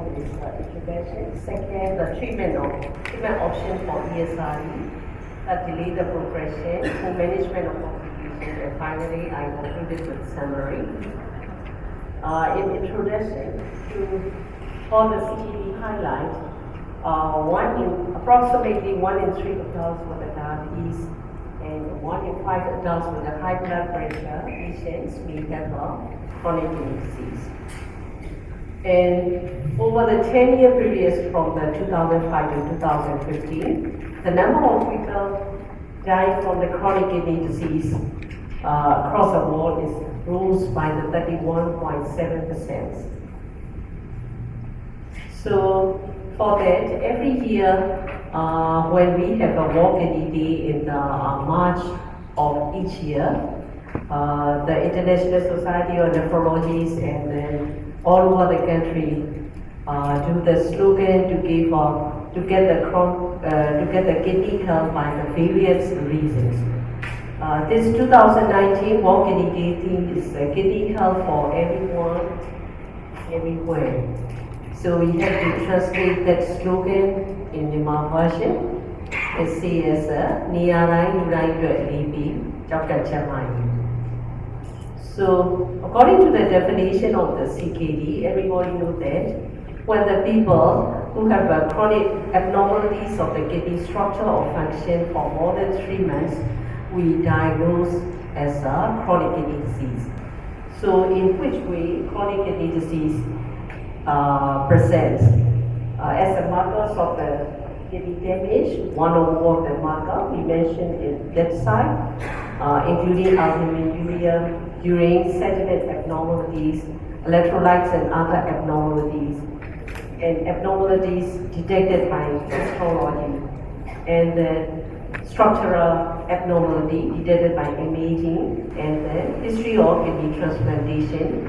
the is uh, intervention. Second, the treatment of treatment option for ESRD that delay the progression, for management of complications, and finally, I will concluded with summary. Uh, in introduction to the CKD highlight, uh, one in approximately one in three adults with diabetes and one in five adults with a high blood pressure patients may have a chronic disease. And over the 10 year period from the 2005 to 2015, the number of people dying from the chronic kidney disease uh, across the world is rose by the 31.7%. So for that, every year uh, when we have a World Kidney Day in uh, March of each year, uh, the International Society of Nephrologists and then all over the country uh, to the slogan to give up, to get the crop, uh, to get the kidney help by the various reasons. Uh, this 2019 World Kidney Day theme is uh, kidney help for everyone, everywhere. So we have to translate that slogan in the Marathi. It says, uh, Niyarai Nurai Dwet Libi Chokkan so, according to the definition of the CKD, everybody knows that when the people who have a chronic abnormalities of the kidney structure or function for more than three months, we diagnose as a chronic kidney disease. So, in which way chronic kidney disease uh, presents uh, as the markers of the kidney damage, one or more of the marker we mentioned in that side, uh, including albuminuria, urine, sediment abnormalities, electrolytes and other abnormalities, and abnormalities detected by histology, and then structural abnormality detected by imaging, and then history of kidney transplantation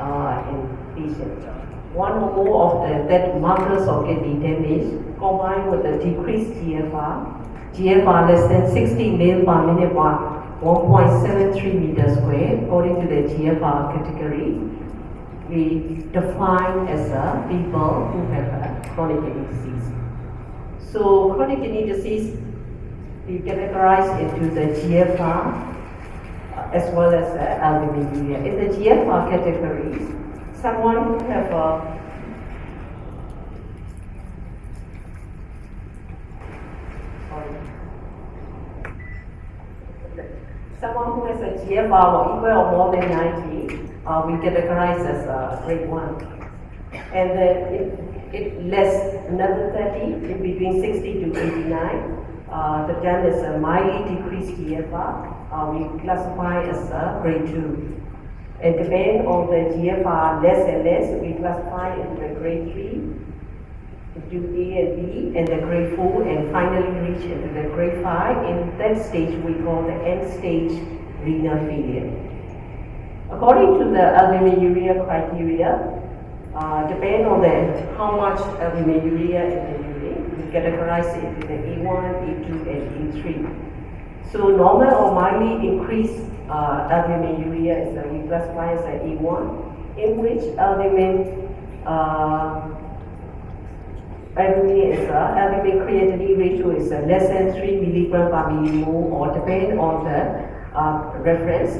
uh, in patients. One or more of the that markers of kidney damage combined with the decreased GFR, GFR less than 60 ml per minute 1.73 meter square according to the GFR category, we define as a people who have a chronic kidney disease. So chronic kidney disease we categorize into the GFR uh, as well as the albuminuria. In the GFR categories, someone who have a Someone who has a GFR or equal or more than 90, uh, we categorize as a grade 1. And then if, if less another 30, in between 60 to 89, uh, the then is a mildly decreased GFR, uh, we classify as a grade 2. And depending on the GFR less and less, we classify into the grade 3, into A and B, and the grade 4, and finally reach into the grade 5. In that stage, we call the end stage renal failure. According to the albuminuria criteria, uh, depending on the how much albuminuria in the urine, we categorize it into the A1, A2, and A3. So normal or mildly increased uh, albuminuria is uh, we classify as a A1, in which albumin uh, albumin is uh, albumin creatinine ratio is uh, less than 3 milligram per millimole or depending on the uh, reference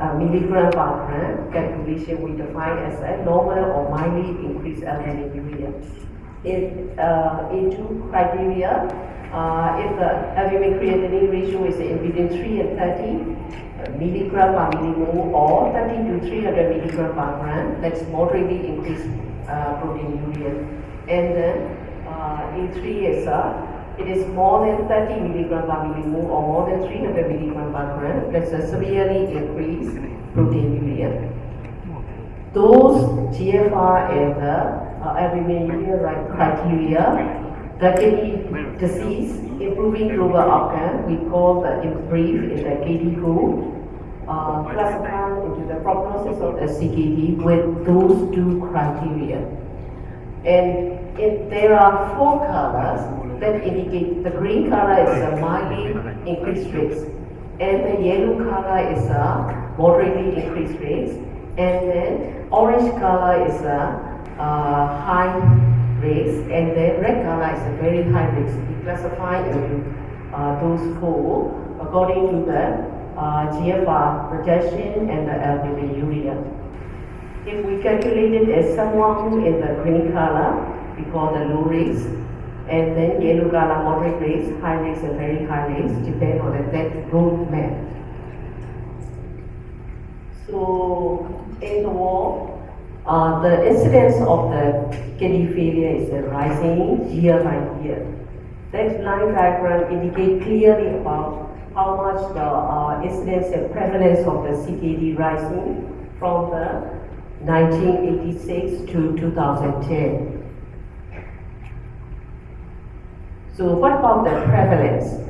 uh, milligram per gram calculation we define as a normal or mildly increased albuminuria. In uh, A2 criteria, uh, if the albumin creatinine ratio is in between 3 and 30 milligram per millimole or 30 to 300 milligram per gram, that's moderately increased uh, proteinuria. And then uh, A3 is uh, it is more than 30 milligram per millimole or more than 300 milligram per gram, that's a severely increased proteinuria. Those GFR and the uh, albuminuria right criteria, the kidney disease, improving global outcome, we call the in brief in the KDIGO, uh, classified into the prognosis of the CKD with those two criteria. And there are four colors that indicate the green color is a mildly increased risk, and the yellow color is a moderately increased risk, and then orange color is a uh, high risk, and then red color is a very high risk. We classify uh, those four according to the uh, GFR projection and the albuminuria. If we calculate it as someone in the green color, we call the low risk, and then yellow color moderate risk, high risk and very high risk, depend on the that road map. So in the war, uh, the incidence of the kidney failure is rising year by year. That line diagram indicate clearly about how much the uh, incidence and prevalence of the CKD rising from the 1986 to 2010. So what about the prevalence?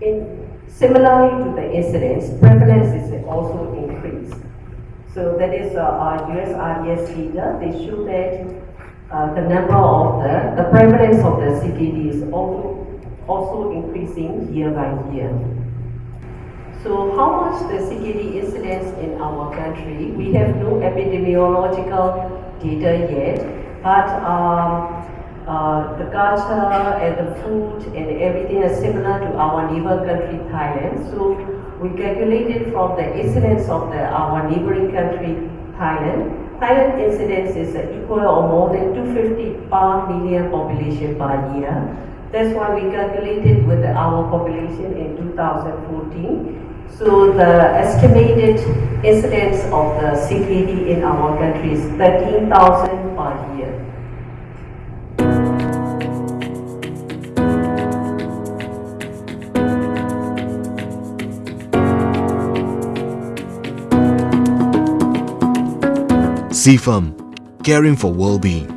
In, similarly to the incidence, prevalence is also increased. So that is uh, our USRDS data. They show that uh, the number of the, the prevalence of the CKD is also, also increasing year by year. So how much the CKD incidence in our country? We have no epidemiological data yet, but um, uh, the culture and the food and everything is similar to our neighbor country Thailand. So we calculated from the incidence of the, our neighboring country Thailand. Thailand incidence is equal or more than 250 per million population per year. That's why we calculated with our population in 2014. So the estimated incidence of the CKD in our country is 13,000 per year. CFAM, caring for well-being.